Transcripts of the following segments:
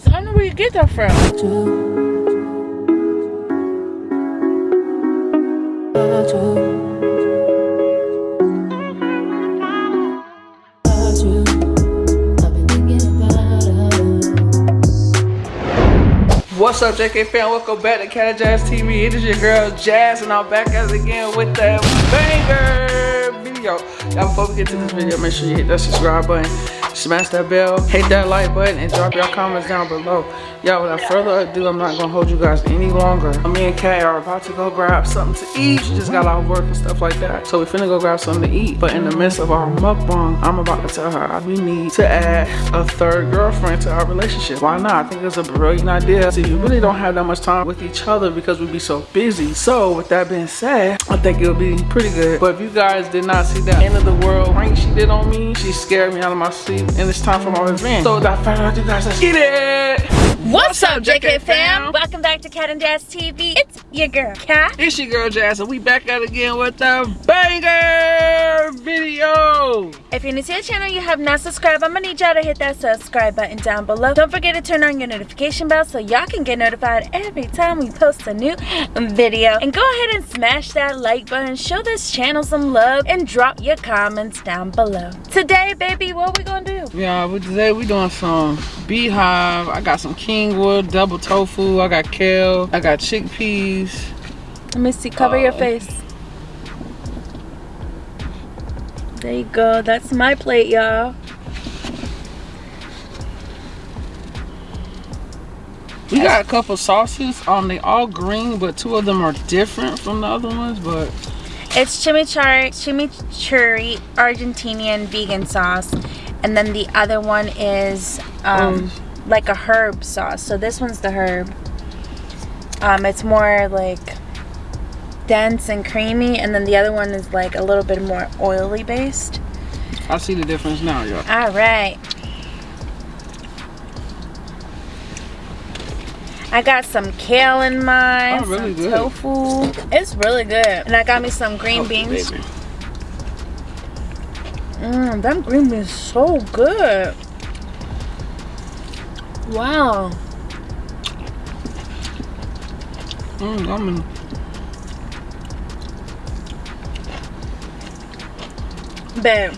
does. I don't get that from. What's up, JK fan? Welcome back to Cat Jazz TV. It is your girl Jazz, and I'm back as again with that banger video. Y'all, before we get to this video, make sure you hit that subscribe button, smash that bell, hit that like button, and drop your comments down below. Y'all, without further ado, I'm not gonna hold you guys any longer. Me and Kay are about to go grab something to eat. She just got out of work and stuff like that. So we finna go grab something to eat. But in the midst of our mukbang, I'm about to tell her we need to add a third girlfriend to our relationship. Why not? I think it's a brilliant idea. See, we really don't have that much time with each other because we'd be so busy. So with that being said, I think it'll be pretty good. But if you guys did not see that end of the world prank she did on me, she scared me out of my sleep. And it's time for my revenge. So without further ado, guys, let's get it! What's up, JK fam? Welcome back to Cat and Jazz TV. It's your girl, Cat. It's your girl Jazz, and we back out again with the banger video. If you're new to the channel, you have not subscribed, I'm gonna need y'all to hit that subscribe button down below. Don't forget to turn on your notification bell so y'all can get notified every time we post a new video. And go ahead and smash that like button, show this channel some love, and drop your comments down below. Today, baby, what we gonna do? Yeah, today we doing some beehive. I got some kingwood, double tofu. I got kale. I got chickpeas. Let me see, cover your Uh, face. There you go, that's my plate, y'all. We got a couple sauces. Um, they all green, but two of them are different from the other ones. But It's chimichurri, chimichurri Argentinian vegan sauce. And then the other one is um, like a herb sauce. So this one's the herb. Um, it's more like dense and creamy. And then the other one is like a little bit more oily based. I see the difference now, y'all. All right. I got some kale in mine, Oh, really some good. tofu. It's really good. And I got me some green Oh, beans. Mmm, them green beans so good. Wow. Mm, I'm in. Babe,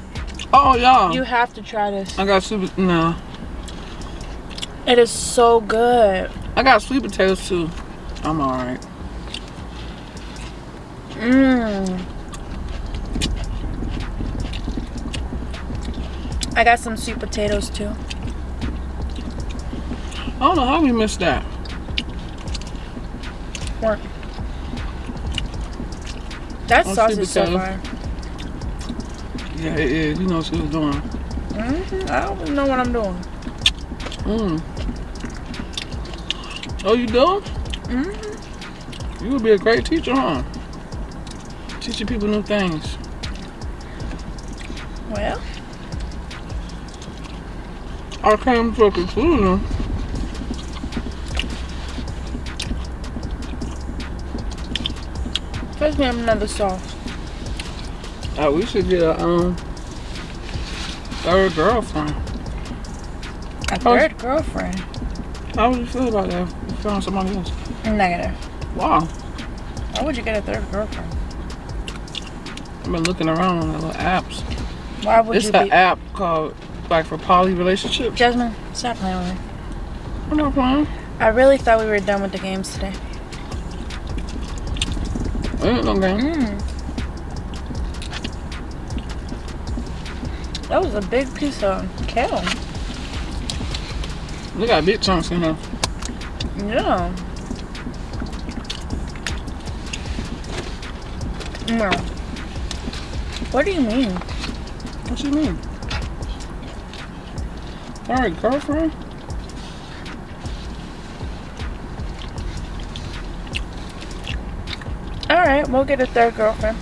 Oh, y'all. you have to try this. I got sweet. No, It is so good. I got sweet potatoes too. I'm all right. Mmm. I got some sweet potatoes too. I don't know how we missed that. What? That Oh, sauce is so fire. Yeah, it is. You know what she was doing. hmm I don't know what I'm doing. Mm. Oh, you do? hmm You would be a great teacher, huh? Teaching people new things. Well, I came to a conclusion. First we have another sauce. Uh, we should get a um third girlfriend. A Oh. third girlfriend. How would you feel about that? If you found somebody else. Negative. Wow. Why would you get a third girlfriend? I've been looking around on the little apps. Why would It's you an be? app called like for poly relationships. Jasmine, stop playing with me. I'm not playing. I really thought we were done with the games today. No. Mm. That was a big piece of kale. They got big chunks in there. Yeah. No. What do you mean? What do you mean? Alright, girlfriend? Alright, we'll get a third girlfriend.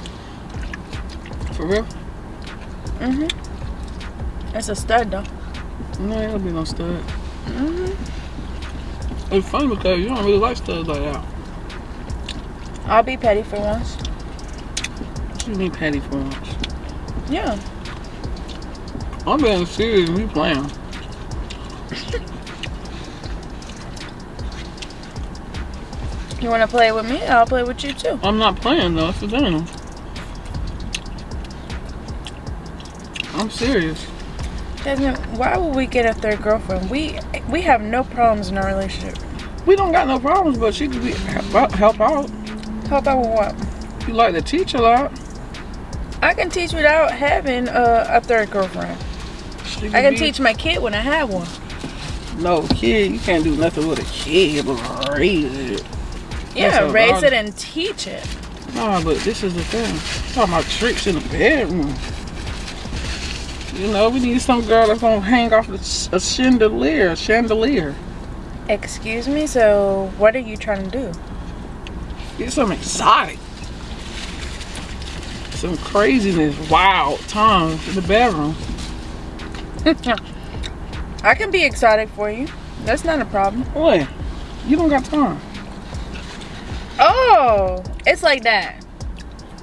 For real? Mm-hmm. It's a stud though. No, gonna be no stud. Mm-hmm. It's funny because you don't really like studs like that. I'll be petty for once. What you mean petty for once? Yeah. I'm being serious you playing. You want to play with me? I'll play with you too. I'm not playing though. It's the thing. I'm serious. Jasmine, why would we get a third girlfriend? We we have no problems in our relationship. We don't got no problems, but she could be help out. Help out. Help out with what? You like to teach a lot. I can teach without having a, a third girlfriend. I can be- teach my kid when I have one. No kid, you can't do nothing with a kid but raise it. Yeah, raise it and teach it. Nah, but this is the thing. I'm talking about tricks in the bedroom. You know, we need some girl that's gonna hang off a ch- a chandelier, chandelier. Excuse me. So, what are you trying to do? Get some exotic. Some craziness, wild times in the bedroom. I can be exotic for you. That's not a problem. What? You don't got time. Oh, it's like that.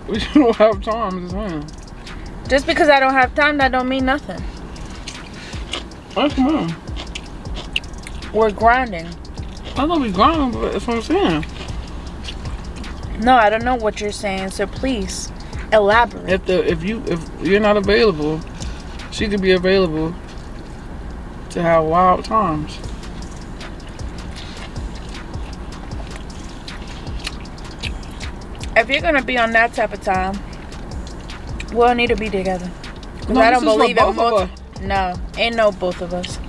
We don't have time. Just saying. Just because I don't have time, that don't mean nothing. Oh, come on. We're grinding. I know we grinding, but that's what I'm saying. No, I don't know what you're saying. So please elaborate. If the if you if you're not available, she could be available to have wild times. If you're gonna be on that type of time, we'll need to be together. 'Cause No, I don't believe both in of multi- us. No, ain't no both of us.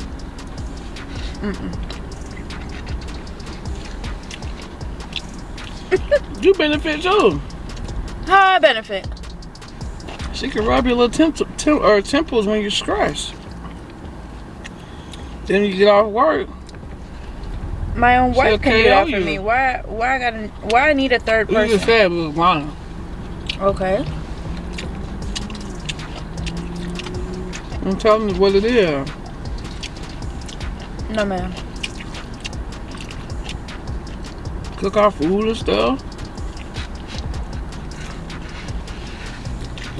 You benefit too. How I benefit? She can rub your little temp- tem- or temples when you're stressed. Then you get off work. My own wife can do that for you. me. Why? Why I gotta? Why I need a third person? You said we was. Okay. I'm telling you what it is. No, ma'am. Cook our food and stuff.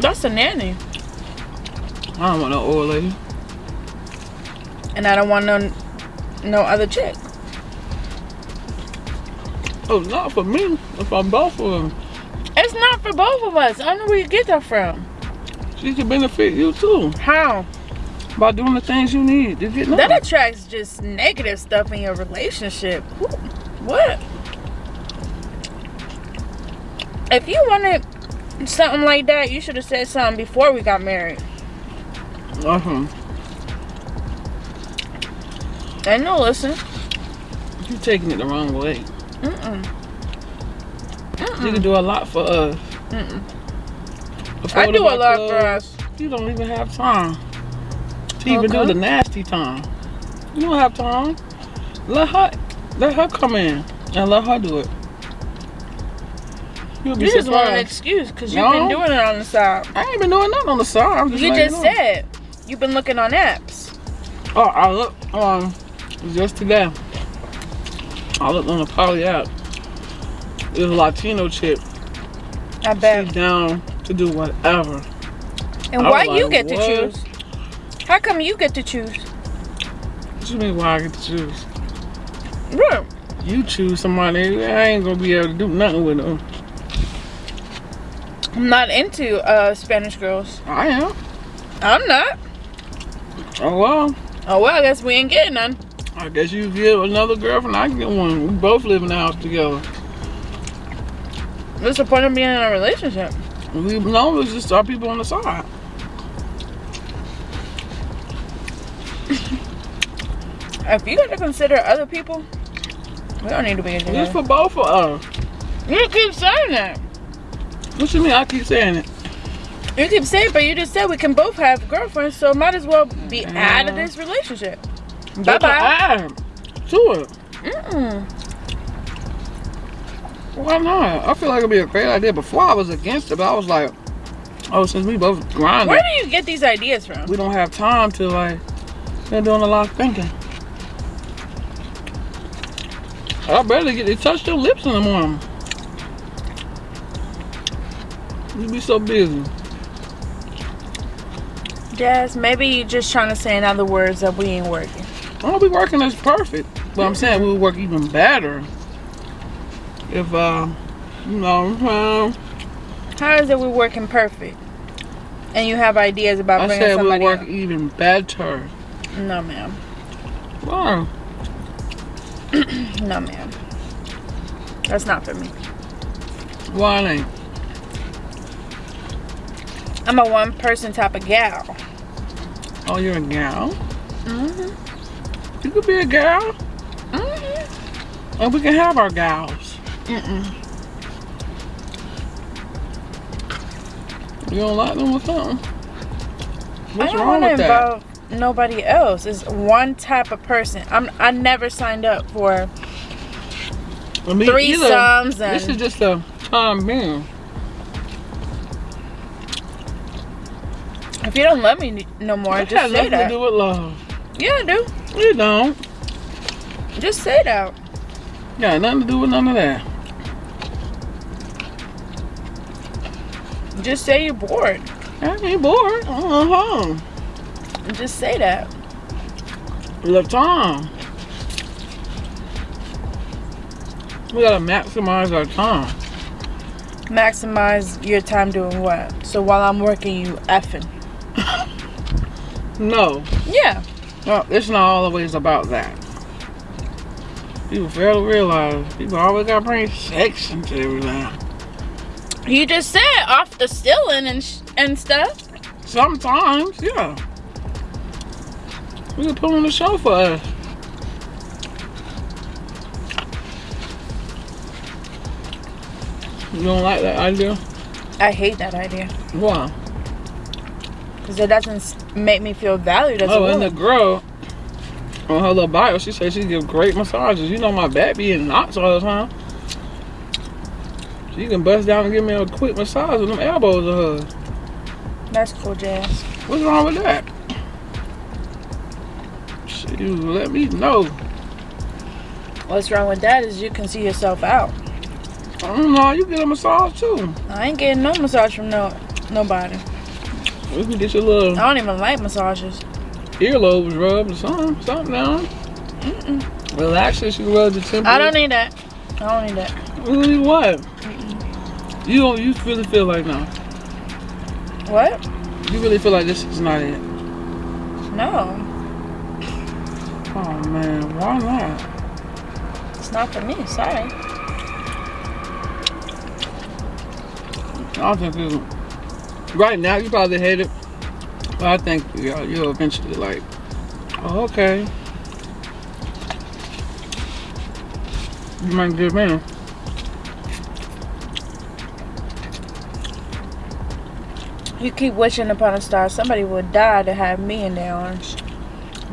That's a nanny, I don't want no old lady. and I don't want no no other chick. Oh, not for me. If I'm both of them, It's not for both of us. I don't know where you get that from. she can benefit you too How? by doing the things you need to get That attracts just negative stuff in your relationship. What? If you wanted something like that, you should have said something before we got married. Uh-huh. And know, listen. You're taking it the wrong way. Mm-mm. You can do a lot for us. Mm-mm. I do a lot for us. You don't even have time to even do the nasty time. You don't have time. Let her, let her come in and let her do it. You'll be You just want an excuse because you've No. been doing it on the side. I ain't been doing nothing on the side. I'm just You just said you've been looking on apps. Oh, I look um just today. I looked on the poly app. There's a Latino chick. I She's bet. down to do whatever. And I why you like, get to what? choose? How come you get to choose? What you mean why I get to choose? Right. You choose somebody, I ain't gonna be able to do nothing with them. I'm not into uh, Spanish girls. I am. I'm not. Oh well. Oh well, I guess we ain't getting none. I guess you get another girlfriend, I can get one. We both live in the house together. What's the point of being in a relationship? We know it's just our people on the side. If you got to consider other people, we don't need to be It's together. for both of us. You keep saying that. What you mean I keep saying it? You keep saying, but you just said we can both have girlfriends, so might as well be out of this relationship. Bye bye. to it. Mm-mm. Why not? I feel like it'd be a great idea. Before I was against it, but I was like, oh, since we both grind. Where do you get these ideas from? we don't have time to like, they're doing a lot of thinking. I better get to touch your lips in the morning. You'd be so busy. Jazz, maybe you're just trying to say in other words that we ain't working. I don't be working as perfect, but I'm saying we'll work even better if uh, you know, uh, How is it we're working perfect? And you have ideas about I bringing said we'll work else? even better. No, ma'am. Why? No, ma'am. That's not for me. Why ain't? I'm a one person type of gal. Oh, you're a gal. Mm-hmm. You could be a gal, Mm-hmm. and we can have our gals. Mm-mm. You don't like them or something? I What's don't wrong with that? nobody else. It's one type of person. I'm. I never signed up for I mean, either- threesomes This is just a time being. if you don't love me no more, It just has say nothing to do with love. Yeah, I do. You don't. Just say that. Got nothing to do with none of that. Just say you're bored. I ain't bored. Uh-huh. Just say that. Time. We gotta maximize our time. Maximize your time doing what? So while I'm working, you effing. No, Yeah. No, it's not always about that. People fail to realize people always gotta bring sex into everything. You just said off the stealing and sh- and stuff. Sometimes, yeah. We can put on the show for us. You don't like that idea? I hate that idea Why? Because it doesn't make me feel valued as a woman. Oh, and the girl on her little bio, she said she give great massages. You know my back be in knots all the time. She can bust down and give me a quick massage with them elbows of hers. That's cool, Jazz. What's wrong with that? Shoot, let me know. What's wrong with that is you can see yourself out. I don't know. You get a massage too. I ain't getting no massage from no nobody. Can get your little I don't even like massages. earlobes rubbed or something, something down. Mm-mm. Relax it. You rub the temple. I don't need that. I don't need that. Really what? You don't. You really feel like no. What? You really feel like this is not it. No, Oh man, why not? it's not for me. Sorry. I don't think it's, right now you probably hate it, but I think you you'll eventually like. Oh, okay. You might give me. You keep wishing upon a star. Somebody would die to have me in their arms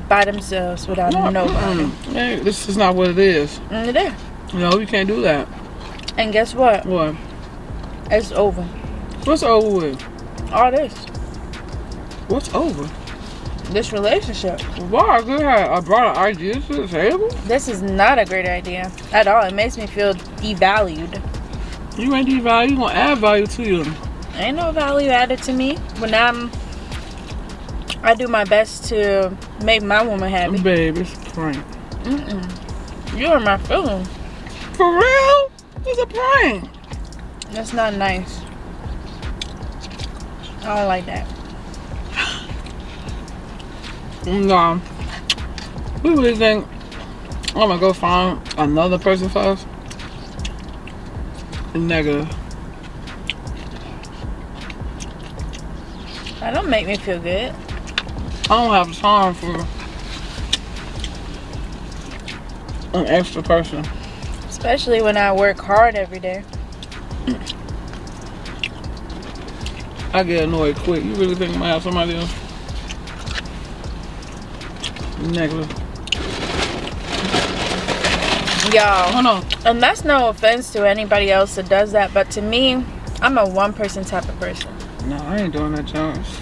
by themselves without No, nobody. mm-mm. Hey, this is not what it is. And it is. No, you can't do that. And guess what? What? It's over. What's over with? All this. What's over? This relationship. Why? Good. I brought an idea to the table. This is not a great idea at all. It makes me feel devalued. You ain't devalue. You gonna add value to you. Ain't no value added to me when I'm. I do my best to make my woman happy. Babe, it's a prank. Mm-mm. You're my feelings. For real? It's a prank. That's not nice. I don't like that. No. We really think I'm gonna go find another person us? Negative. That don't make me feel good. I don't have time for an extra person. Especially when I work hard every day. I get annoyed quick. You really think I'm gonna have somebody else? Negative. Y'all. Hold on. And that's no offense to anybody else that does that, but to me, I'm a one person type of person. No, I ain't doing that, Jones.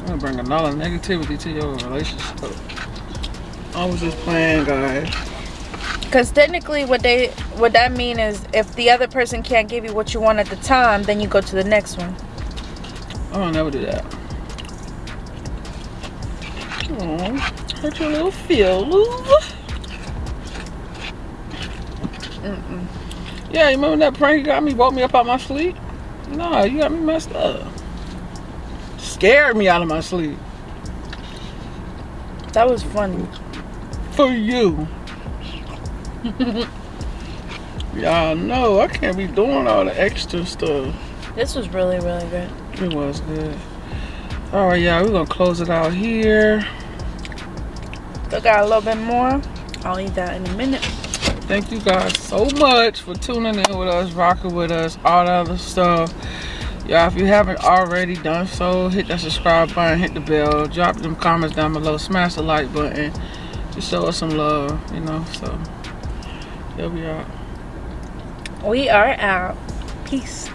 I'm gonna bring another negativity to your relationship. I was just playing, guys. Because technically, what they what that mean is, if the other person can't give you what you want at the time, then you go to the next one. I don't never do that. Oh, hurt your little feelings. Mm-mm. Yeah, you remember that prank you got me, woke me up out my sleep? Nah, you got me messed up. Scared me out of my sleep. That was funny. For you. Y'all know I can't be doing all the extra stuff. This was really, really good. It was good. All right, y'all, we're gonna close it out here. Still got a little bit more. I'll eat that in a minute. Thank you guys so much for tuning in with us, rocking with us, all that other stuff. Y'all, if you haven't already done so, hit that subscribe button, hit the bell, drop them comments down below, smash the like button. Just show us some love, you know, so. Here we are. We are out. Peace.